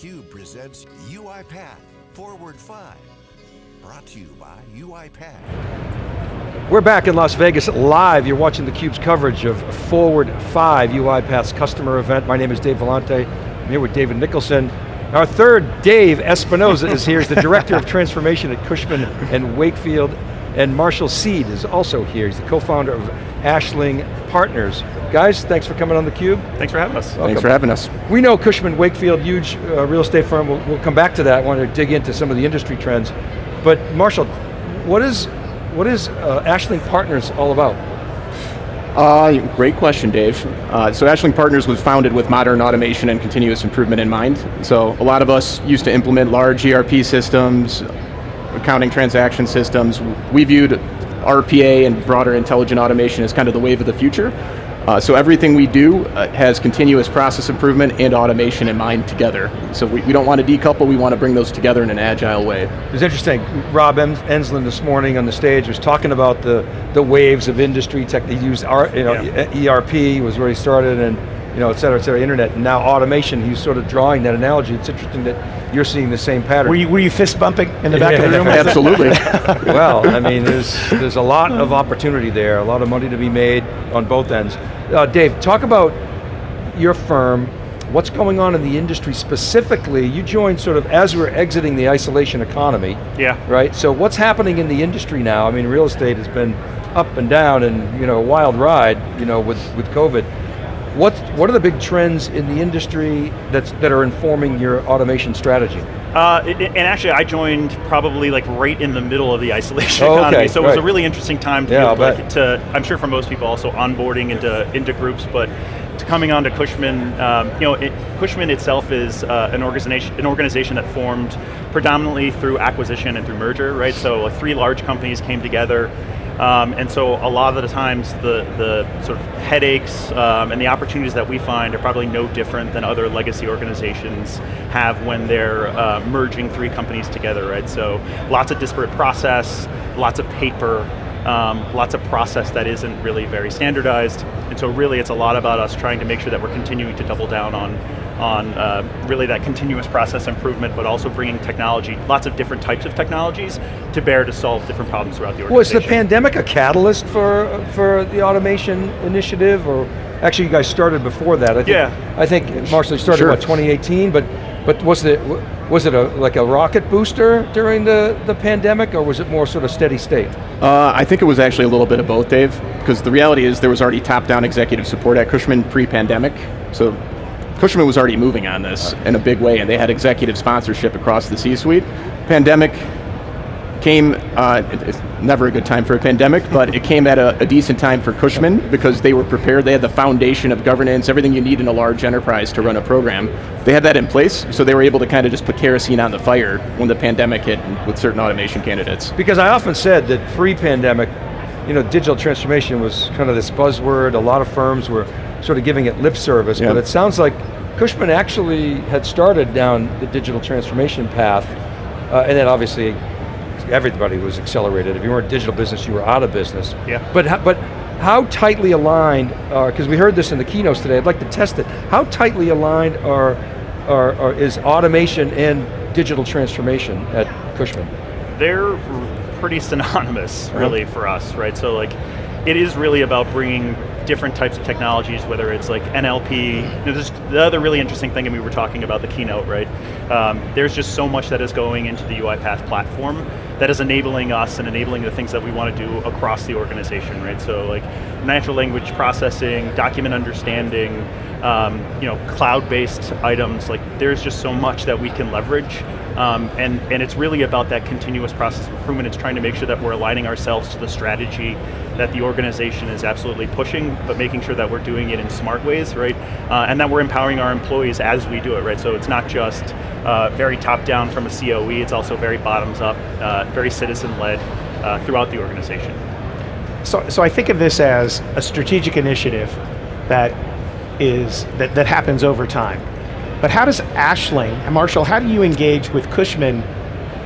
theCUBE presents UiPath Forward 5. Brought to you by UiPath. We're back in Las Vegas live. You're watching theCUBE's coverage of Forward 5, UiPath's customer event. My name is Dave Vellante. I'm here with David Nicholson. Our third Dave Espinoza is here. He's the Director of Transformation at Cushman and Wakefield. And Marshall Sied is also here. He's the co-founder of Ashling Partners. Guys, thanks for coming on theCUBE. Thanks for having us. Welcome. Thanks for having us. We know Cushman Wakefield, huge uh, real estate firm. We'll, we'll, come back to that. I want to dig into some of the industry trends. But Marshall, what is, what is uh, Ashling Partners all about? Uh, great question, Dave. Uh, so Ashling Partners was founded with modern automation and continuous improvement in mind. So a lot of us used to implement large ERP systems, accounting transaction systems. We viewed RPA and broader intelligent automation is kind of the wave of the future. Uh, so everything we do uh, has continuous process improvement and automation in mind together. So we, we don't want to decouple, we want to bring those together in an agile way. It was interesting, Rob Enslin this morning on the stage was talking about the, the waves of industry tech, he used our, you know, yeah. ERP was where he started and you know, et cetera, et cetera, internet, and now automation, he's sort of drawing that analogy. It's interesting that you're seeing the same pattern. Were you, were you fist bumping in the back of the room? Absolutely. well, I mean, there's, there's a lot of opportunity there, a lot of money to be made on both ends. Uh, Dave, talk about your firm, what's going on in the industry specifically, you joined sort of as we're exiting the isolation economy. Yeah. Right, so what's happening in the industry now? I mean, real estate has been up and down and you know, a wild ride you know, with, with COVID. What, what are the big trends in the industry that's, that are informing your automation strategy? Uh, and actually I joined probably like right in the middle of the isolation oh, economy, okay, so it was a really interesting time to, yeah, like, to, I'm sure for most people also onboarding into, into groups, but to coming on to Cushman, um, you know, it, Cushman itself is uh, an, organization, an organization that formed predominantly through acquisition and through merger, right? So like, three large companies came together, um, and so a lot of the times the, the sort of headaches um, and the opportunities that we find are probably no different than other legacy organizations have when they're uh, merging three companies together, right? So lots of disparate process, lots of paper, um, lots of process that isn't really very standardized. And so really it's a lot about us trying to make sure that we're continuing to double down on on uh, really that continuous process improvement, but also bringing technology, lots of different types of technologies to bear to solve different problems throughout the organization. Was the pandemic a catalyst for, for the automation initiative, or actually you guys started before that? I think, yeah. I think Marshall started, sure. what, 2018, but but was it was it a like a rocket booster during the, the pandemic, or was it more sort of steady state? Uh, I think it was actually a little bit of both, Dave, because the reality is there was already top-down executive support at Cushman pre-pandemic, so Cushman was already moving on this in a big way, and they had executive sponsorship across the C-suite. Pandemic came, uh, it's never a good time for a pandemic, but it came at a, a, decent time for Cushman because they were prepared, they had the foundation of governance, everything you need in a large enterprise to run a program. They had that in place, so they were able to kind of just put kerosene on the fire when the pandemic hit with certain automation candidates. Because I often said that pre-pandemic, you know, digital transformation was kind of this buzzword, a lot of firms were sort of giving it lip service, yeah. but it sounds like Cushman actually had started down the digital transformation path, uh, and then obviously everybody was accelerated. If you weren't digital business, you were out of business. Yeah. But, but how tightly aligned, because uh, we heard this in the keynotes today, I'd like to test it. How tightly aligned are, are, are is automation and digital transformation at Cushman? They're pretty synonymous, really, for us, right? So like, it is really about bringing different types of technologies, whether it's like NLP. You know, the other really interesting thing, and we were talking about the keynote, right? Um, there's just so much that is going into the UiPath platform that is enabling us and enabling the things that we want to do across the organization, right? So like natural language processing, document understanding, um, you know, cloud-based items, like there's just so much that we can leverage um, and, and it's really about that continuous process improvement. It's trying to make sure that we're aligning ourselves to the strategy that the organization is absolutely pushing, but making sure that we're doing it in smart ways, right? Uh, and that we're empowering our employees as we do it, right? So it's not just uh, very top down from a COE, it's also very bottoms up, uh, very citizen led uh, throughout the organization. So, so I think of this as a strategic initiative that is, that, that happens over time. But how does Ashling, and Marshall, how do you engage with Cushman?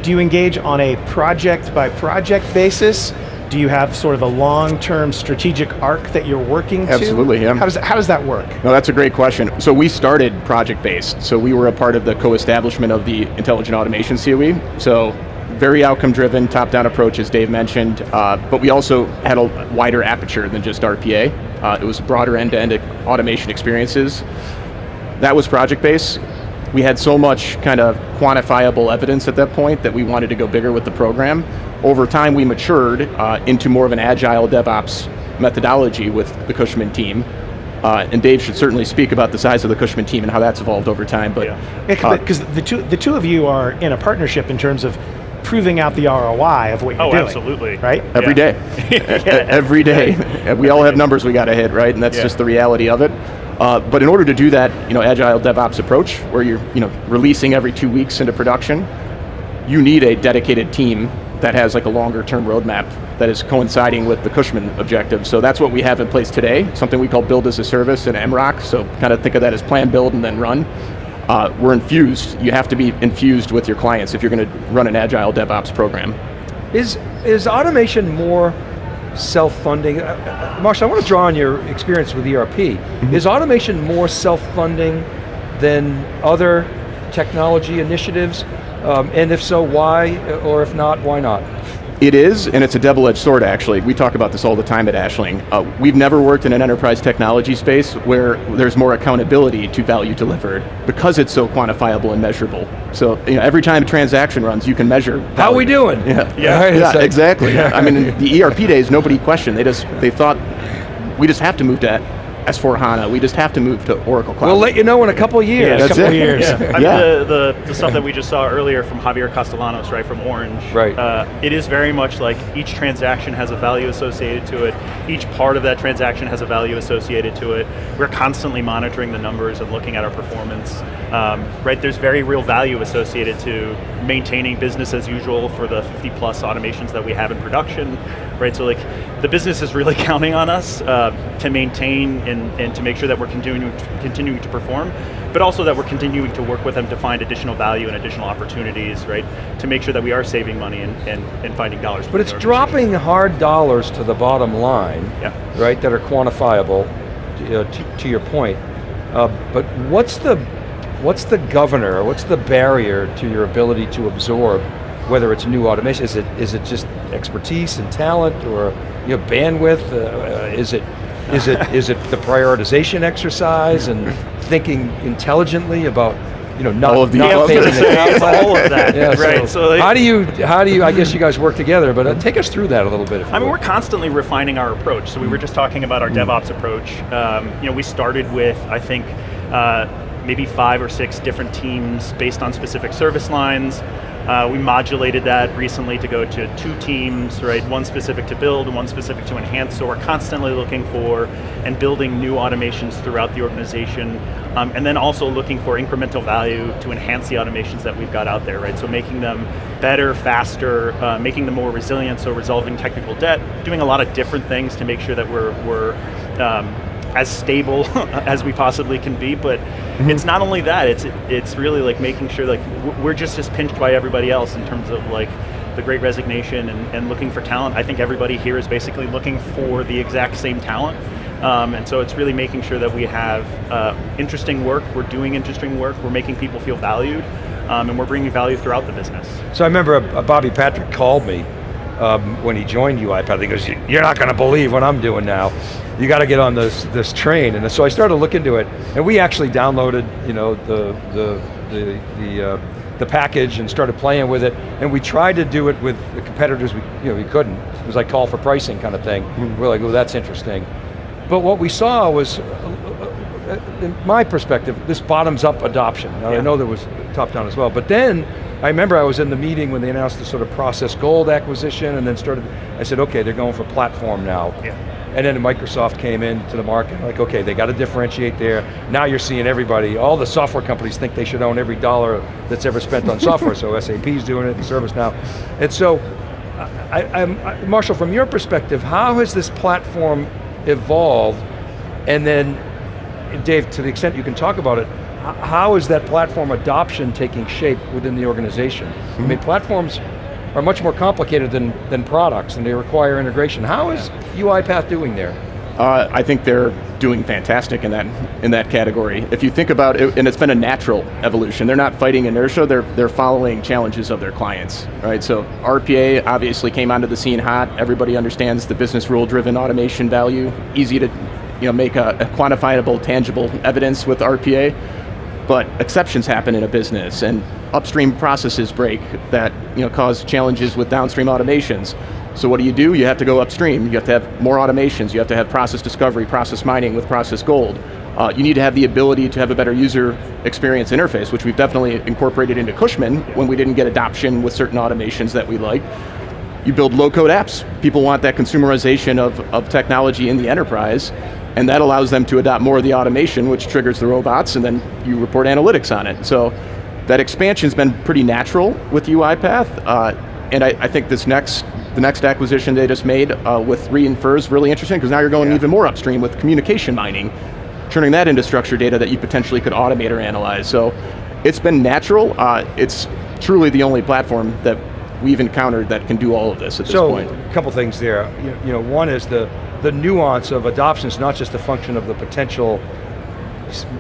Do you engage on a project by project basis? do you have sort of a long-term strategic arc that you're working to? Absolutely, yeah. How does, how does that work? No, that's a great question. So we started project-based. So we were a part of the co-establishment of the Intelligent Automation COE. So very outcome-driven, top-down approach, as Dave mentioned. Uh, but we also had a wider aperture than just RPA. Uh, it was broader end-to-end automation experiences. That was project-based. We had so much kind of quantifiable evidence at that point that we wanted to go bigger with the program. Over time, we matured uh, into more of an agile DevOps methodology with the Cushman team. Uh, and Dave should certainly speak about the size of the Cushman team and how that's evolved over time. But Yeah. Yeah, because the two the two of you are in a partnership in terms of proving out the ROI of what you're Oh, doing. absolutely. Right? every Yeah. day, every day, we all have numbers we got to hit, right? And that's Yeah. just the reality of it. Uh, but in order to do that, you know, agile DevOps approach, where you're, you know, releasing every two weeks into production, you need a dedicated team that has like a longer term roadmap that is coinciding with the Cushman objective. So that's what we have in place today, something we call build as a service and MROC. So kind of think of that as plan, build, and then run. Uh, we're infused. You have to be infused with your clients if you're going to run an agile DevOps program. Is, is automation more self-funding? Uh, uh, Marshall, I want to draw on your experience with ERP. Mm-hmm. Is automation more self-funding than other technology initiatives? Um, and if so, why? Or if not, why not? It is, and it's a double-edged sword actually. We talk about this all the time at Ashling. Uh, we've never worked in an enterprise technology space where there's more accountability to value delivered because it's so quantifiable and measurable. So you know, every time a transaction runs, you can measure. How are we doing? Yeah, Yeah. Right, yeah, it's like- exactly. I mean, the ERP days, nobody questioned. They just they thought we just have to move to S4 HANA. We just have to move to Oracle Cloud. We'll let you know in a couple of years. Yeah, That's couple it. years. Yeah, I mean, the, the, the stuff that we just saw earlier from Javier Castellanos, right, from Orange. Right. Uh, it is very much like each transaction has a value associated to it. Each part of that transaction has a value associated to it. We're constantly monitoring the numbers and looking at our performance. Um, right, there's very real value associated to maintaining business as usual for the 50 plus automations that we have in production. Right, so like the business is really counting on us uh, to maintain and, and to make sure that we're continuing continuing to perform, but also that we're continuing to work with them to find additional value and additional opportunities, right? To make sure that we are saving money and, and, and finding dollars. But it's dropping hard dollars to the bottom line, Yeah. right, that are quantifiable, to, uh, to, to your point. Uh, but what's the, what's the governor, what's the barrier to your ability to absorb, whether it's new automation, is it, is it just expertise and talent, or you know, bandwidth, uh, is it, is it, is it the prioritization exercise and thinking intelligently about, you know, not, All of the not taking it out? all of that, Yeah, right? So, like- how do you, how do you, I guess you guys work together, but uh, take us through that a little bit. If you I mean, would. we're constantly refining our approach. So we were just talking about our DevOps approach. Um, you know, we started with, I think, uh, maybe five or six different teams based on specific service lines. Uh, we modulated that recently to go to two teams, right? One specific to build and one specific to enhance. So we're constantly looking for and building new automations throughout the organization. Um, and then also looking for incremental value to enhance the automations that we've got out there, right? So making them better, faster, uh, making them more resilient, so resolving technical debt, doing a lot of different things to make sure that we're, we're um, as stable as we possibly can be, but it's not only that, it's it's really like making sure like we're just as pinched by everybody else in terms of like the great resignation and, and looking for talent. I think everybody here is basically looking for the exact same talent. Um, and so it's really making sure that we have uh, interesting work, we're doing interesting work, we're making people feel valued, um, and we're bringing value throughout the business. So I remember uh, Bobby Patrick called me um, when he joined UiPath. He goes, "You're not going to believe what I'm doing now. You got to get on this this train." And so I started to look into it, and we actually downloaded, you know, the the the the, uh, the package and started playing with it. And we tried to do it with the competitors. We you know we couldn't. It was like call for pricing kind of thing. We're like, "Oh, that's interesting." But what we saw was, uh, uh, in my perspective, this bottoms-up adoption. Now I know there was top-down as well, but then I remember I was in the meeting when they announced the sort of Process Gold acquisition, and then started. I said, okay, they're going for platform now. Yeah. And then Microsoft came into the market, like, okay, they got to differentiate there. Now you're seeing everybody, all the software companies think they should own every dollar that's ever spent on software, so SAP's doing it, the ServiceNow. And so, I, I, Marshall, from your perspective, how has this platform evolved? And then, Dave, to the extent you can talk about it, how is that platform adoption taking shape within the organization? I mean, platforms are much more complicated than, than products and they require integration. How is UiPath doing there? Uh, I think they're doing fantastic in that in that category. If you think about it, and it's been a natural evolution. They're not fighting inertia. They're they're following challenges of their clients, right? So RPA obviously came onto the scene hot. Everybody understands the business rule-driven automation value. Easy to, you know, make a, a quantifiable, tangible evidence with RPA. But exceptions happen in a business, and upstream processes break that you know cause challenges with downstream automations. So what do you do? You have to go upstream. You have to have more automations. You have to have process discovery, process mining with process gold. Uh, you need to have the ability to have a better user experience interface, which we've definitely incorporated into Cushman when we didn't get adoption with certain automations that we like. You build low-code apps. People want that consumerization of, of technology in the enterprise, and that allows them to adopt more of the automation, which triggers the robots, and then you report analytics on it. So that expansion's been pretty natural with UiPath, uh, and I, I think this next the next acquisition they just made uh, with Reinfer is really interesting because now you're going Yeah. even more upstream with communication mining, turning that into structured data that you potentially could automate or analyze. So it's been natural. Uh, it's truly the only platform that we've encountered that can do all of this at this point. So, a couple things there. You know, one is the, the nuance of adoption is not just a function of the potential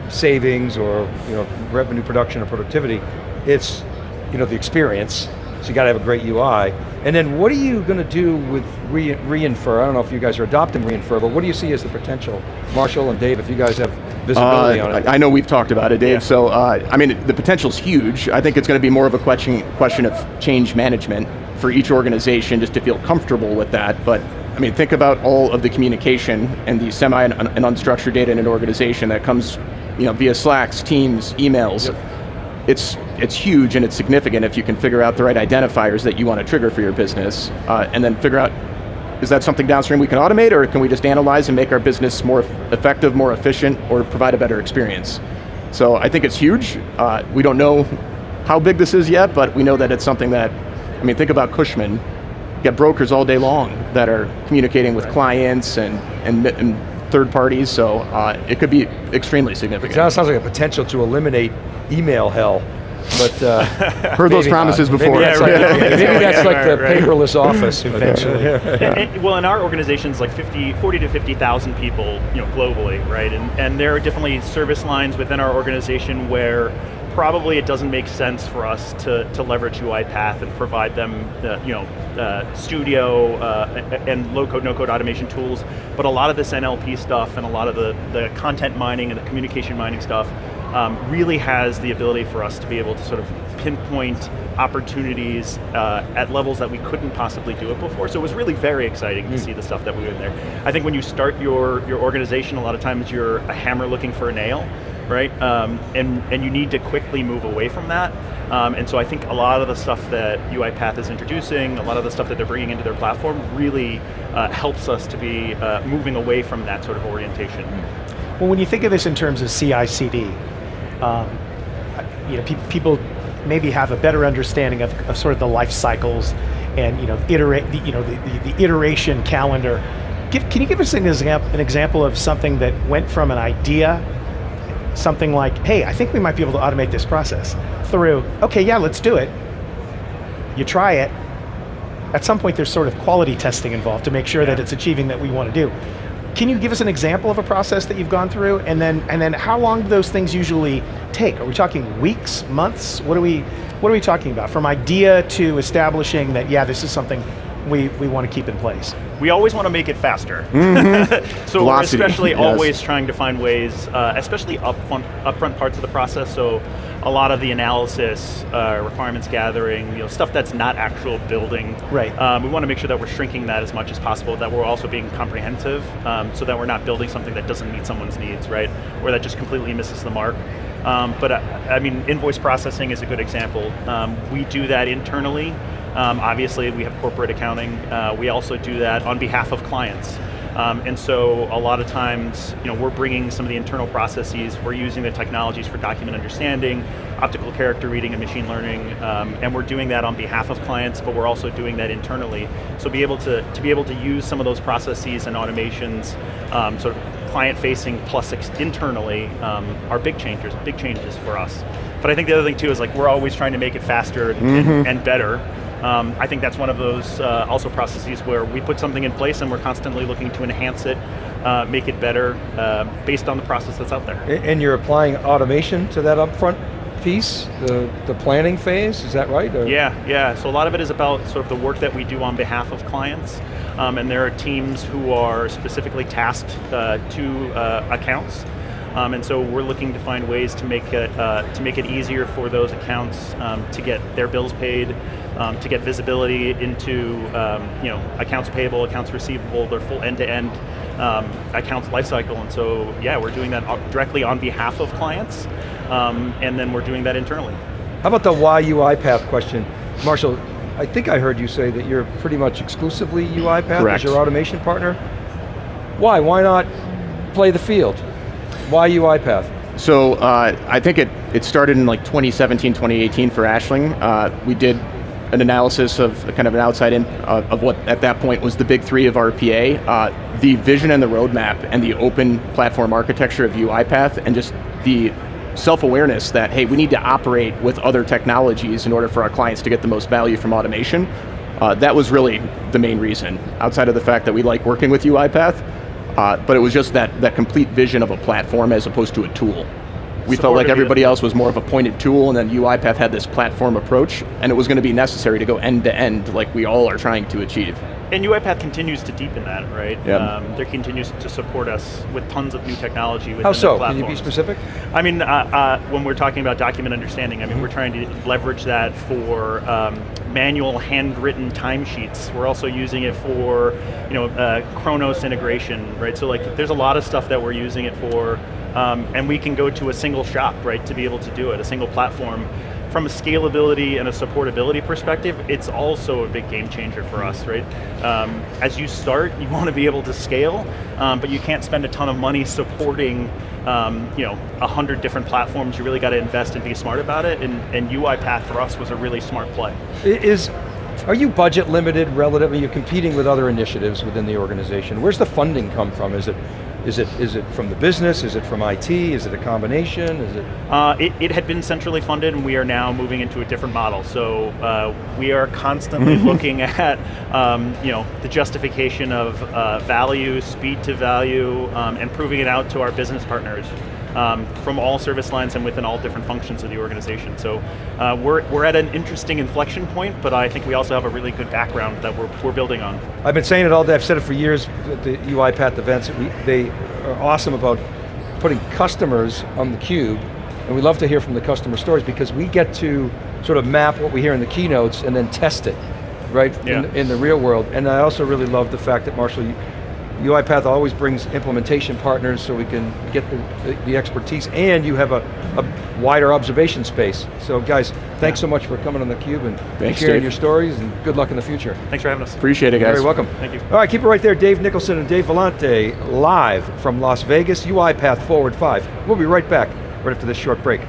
savings or you know, revenue production or productivity, it's you know, the experience, so you got to have a great UI. And then what are you going to do with re Reinfer? I don't know if you guys are adopting Reinfer, but what do you see as the potential? Marshall and Dave, if you guys have visibility Uh, on it. I know we've talked about it, Dave. Yeah. So, uh, I mean, the potential's huge. I think it's going to be more of a question question of change management for each organization, just to feel comfortable with that. But I mean, think about all of the communication and the semi and, and unstructured data in an organization that comes, you know, via Slacks, Teams, emails. It's it's huge and it's significant if you can figure out the right identifiers that you want to trigger for your business, uh, and then figure out is that something downstream we can automate, or can we just analyze and make our business more effective, more efficient, or provide a better experience? So I think it's huge. Uh, we don't know how big this is yet, but we know that it's something that, I mean, think about Cushman. You got brokers all day long that are communicating with clients and, and, and third parties, so uh, it could be extremely significant. It sounds like a potential to eliminate email hell, but uh, Heard those promises not. before. Maybe that's Yeah, like, right. maybe Yeah, that's like the right, right. paperless office Eventually. And- and- well, in our organizations, like 50, 40 to 50,000 people, you know, globally, right? And, and there are definitely service lines within our organization where probably it doesn't make sense for us to, to leverage UiPath and provide them, uh, you know, uh, studio uh, and low-code, no-code automation tools. But a lot of this NLP stuff and a lot of the, the content mining and the communication mining stuff um, really has the ability for us to be able to sort of pinpoint opportunities uh, at levels that we couldn't possibly do it before. So it was really very exciting to see the stuff that we did there. I think when you start your, your organization, a lot of times you're a hammer looking for a nail, right? Um, and, and you need to quickly move away from that. Um, and so I think a lot of the stuff that UiPath is introducing, a lot of the stuff that they're bringing into their platform really uh, helps us to be uh, moving away from that sort of orientation. Well, when you think of this in terms of CI/CD, um, you know, pe- people maybe have a better understanding of, of sort of the life cycles and you know, iterate, the, you know, the, the, the iteration calendar. Give, can you give us an an example of something that went from an idea, something like, hey, I think we might be able to automate this process, through, okay, yeah, let's do it. You try it. At some point, there's sort of quality testing involved to make sure that it's achieving that we want to do. Can you give us an example of a process that you've gone through, and then and then how long do those things usually take? Are we talking weeks, months? What are we what are we talking about? From idea to establishing that yeah, this is something we, we want to keep in place. we always want to make it faster. so Velocity, we're especially yes. always trying to find ways, uh, especially upfront, upfront parts of the process. So a lot of the analysis, uh, requirements gathering, you know, stuff that's not actual building. Right. Um, we want to make sure that we're shrinking that as much as possible. That we're also being comprehensive, um, so that we're not building something that doesn't meet someone's needs, right? Or that just completely misses the mark. Um, but uh, I mean, invoice processing is a good example. Um, we do that internally. Um, obviously, we have corporate accounting. Uh, we also do that on behalf of clients. Um, and so a lot of times, you know, we're bringing some of the internal processes, we're using the technologies for document understanding, optical character reading and machine learning, um, and we're doing that on behalf of clients, but we're also doing that internally. So be able to, to be able to use some of those processes and automations, um, sort of client-facing plus ex- internally, um, are big changes, big changes for us. But I think the other thing too is like we're always trying to make it faster and, and, and better. Um, I think that's one of those uh, also processes where we put something in place and we're constantly looking to enhance it, uh, make it better, uh, based on the process that's out there. And you're applying automation to that upfront piece, the, the planning phase, is that right? Or- Yeah, yeah. So a lot of it is about sort of the work that we do on behalf of clients, um, and there are teams who are specifically tasked uh, to uh, accounts. Um, and so we're looking to find ways to make it uh, to make it easier for those accounts um, to get their bills paid, um, to get visibility into um, you know accounts payable, accounts receivable, their full end-to-end um, accounts lifecycle. And so yeah, we're doing that directly on behalf of clients, um, and then we're doing that internally. How about the why UiPath question? Marshall, I think I heard you say that you're pretty much exclusively UiPath as your automation partner. Why? Why not play the field? Why UiPath? So uh, I think it, it started in like 2017, 2018 for Ashling. Uh, we did an analysis of kind of an outside in uh, of what at that point was the big three of RPA. Uh, the vision and the roadmap and the open platform architecture of UiPath and just the self-awareness that, hey, we need to operate with other technologies in order for our clients to get the most value from automation. Uh, that was really the main reason, outside of the fact that we like working with UiPath, uh, but it was just that, that complete vision of a platform as opposed to a tool. We felt like everybody else was more of a pointed tool, and then UiPath had this platform approach, and it was going to be necessary to go end to end like we all are trying to achieve. And UiPath continues to deepen that, right? Yeah. Um, there continues to support us with tons of new technology within How the so? Can you be specific? I mean, uh, uh, when we're talking about document understanding, I mean, we're trying to leverage that for um, manual handwritten timesheets. We're also using it for, you know, uh, Kronos integration, right? So like, there's a lot of stuff that we're using it for, um, and we can go to a single shop, right, to be able to do it, a single platform. From a scalability and a supportability perspective, it's also a big game changer for us, right? Um, as you start, you want to be able to scale, um, but you can't spend a ton of money supporting um, you know, a hundred different platforms. You really got to invest and be smart about it, and, and UiPath for us was a really smart play. Is, are you budget limited relative, are you competing with other initiatives within the organization? Where's the funding come from? Is it, is it, is it from the business? Is it from IT? Is it a combination? Is it? Uh, it, it had been centrally funded, and we are now moving into a different model. So uh, we are constantly looking at, um, you know, the justification of uh, value, speed to value, um, and proving it out to our business partners. Um, from all service lines and within all different functions of the organization. So uh, we're, we're at an interesting inflection point, but I think we also have a really good background that we're, we're building on. I've been saying it all day, I've said it for years at the UiPath events, we, they are awesome about putting customers on the cube, and we love to hear from the customer stories because we get to sort of map what we hear in the keynotes and then test it, right, Yeah. in, in the real world. And I also really love the fact that Marshall, you- UiPath always brings implementation partners so we can get the, the, the expertise and you have a, a wider observation space. So guys, thanks so much for coming on theCUBE and Thanks, sharing Dave. your stories and good luck in the future. Thanks for having us. Appreciate it, guys. Very welcome. Thank you. All right, keep it right there. Dave Nicholson and Dave Vellante live from Las Vegas, UiPath Forward 5. We'll be right back right after this short break.